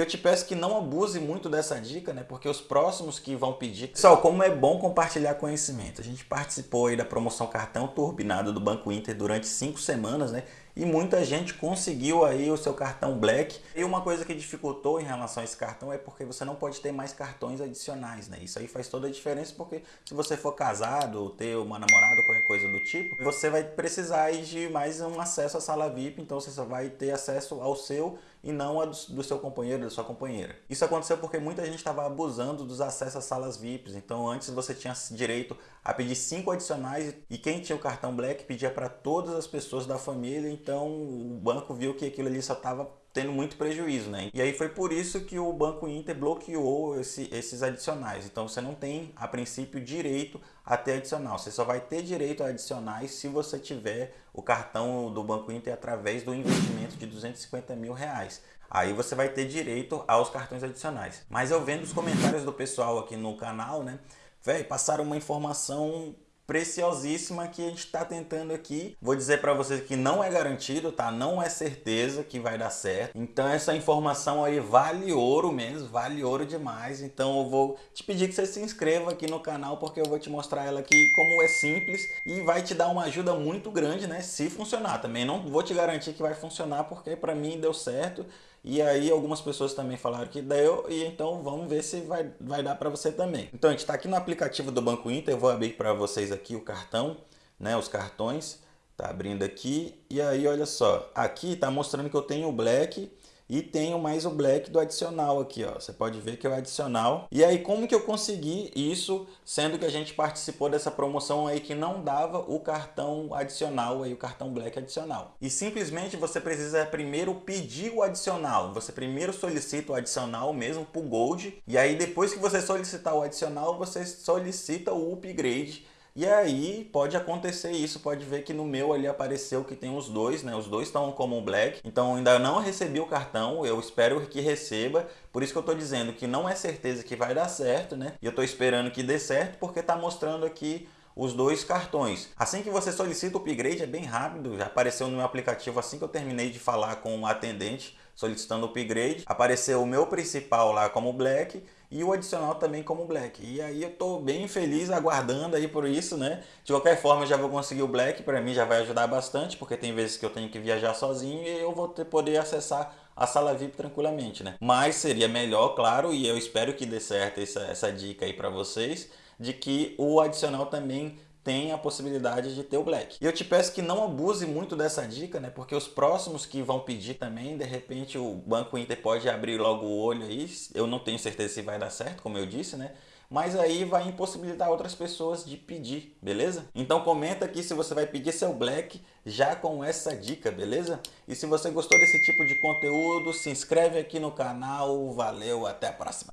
Eu te peço que não abuse muito dessa dica, né? Porque os próximos que vão pedir... Pessoal, como é bom compartilhar conhecimento. A gente participou aí da promoção cartão turbinado do Banco Inter durante cinco semanas, né? E muita gente conseguiu aí o seu cartão Black. E uma coisa que dificultou em relação a esse cartão é porque você não pode ter mais cartões adicionais, né? Isso aí faz toda a diferença porque se você for casado ter uma namorada qualquer coisa do tipo, você vai precisar de mais um acesso à sala VIP, então você só vai ter acesso ao seu e não a do, do seu companheiro, da sua companheira. Isso aconteceu porque muita gente estava abusando dos acessos às salas VIPs, então antes você tinha direito a pedir cinco adicionais e quem tinha o cartão Black pedia para todas as pessoas da família, então o banco viu que aquilo ali só estava tendo muito prejuízo, né? E aí foi por isso que o Banco Inter bloqueou esse, esses adicionais. Então você não tem, a princípio, direito a ter adicional. Você só vai ter direito a adicionais se você tiver o cartão do Banco Inter através do investimento de 250 mil reais. Aí você vai ter direito aos cartões adicionais. Mas eu vendo os comentários do pessoal aqui no canal, né? Véi, passaram uma informação preciosíssima que a gente está tentando aqui. Vou dizer para vocês que não é garantido, tá? Não é certeza que vai dar certo. Então essa informação aí vale ouro mesmo, vale ouro demais. Então eu vou te pedir que você se inscreva aqui no canal porque eu vou te mostrar ela aqui como é simples e vai te dar uma ajuda muito grande, né? Se funcionar. Também não vou te garantir que vai funcionar porque para mim deu certo e aí algumas pessoas também falaram que deu e então vamos ver se vai, vai dar para você também. Então a gente está aqui no aplicativo do Banco Inter, eu vou abrir para vocês aqui o cartão, né, os cartões, tá abrindo aqui e aí olha só, aqui está mostrando que eu tenho o Black e tenho mais o black do adicional aqui, ó. Você pode ver que é o adicional. E aí, como que eu consegui isso, sendo que a gente participou dessa promoção aí que não dava o cartão adicional aí, o cartão black adicional. E simplesmente você precisa primeiro pedir o adicional. Você primeiro solicita o adicional mesmo pro Gold. E aí, depois que você solicitar o adicional, você solicita o upgrade e aí pode acontecer isso, pode ver que no meu ali apareceu que tem os dois, né? Os dois estão como black, então ainda não recebi o cartão, eu espero que receba, por isso que eu estou dizendo que não é certeza que vai dar certo, né? E eu estou esperando que dê certo porque está mostrando aqui os dois cartões. Assim que você solicita o upgrade é bem rápido, já apareceu no meu aplicativo assim que eu terminei de falar com o atendente solicitando o upgrade, apareceu o meu principal lá como black e o adicional também como black. E aí eu tô bem feliz aguardando aí por isso, né? De qualquer forma eu já vou conseguir o black, para mim já vai ajudar bastante, porque tem vezes que eu tenho que viajar sozinho e eu vou ter, poder acessar a sala VIP tranquilamente, né? Mas seria melhor, claro, e eu espero que dê certo essa, essa dica aí para vocês, de que o adicional também tem a possibilidade de ter o black. E eu te peço que não abuse muito dessa dica, né? Porque os próximos que vão pedir também, de repente o Banco Inter pode abrir logo o olho aí. Eu não tenho certeza se vai dar certo, como eu disse, né? Mas aí vai impossibilitar outras pessoas de pedir, beleza? Então comenta aqui se você vai pedir seu black já com essa dica, beleza? E se você gostou desse tipo de conteúdo, se inscreve aqui no canal. Valeu, até a próxima!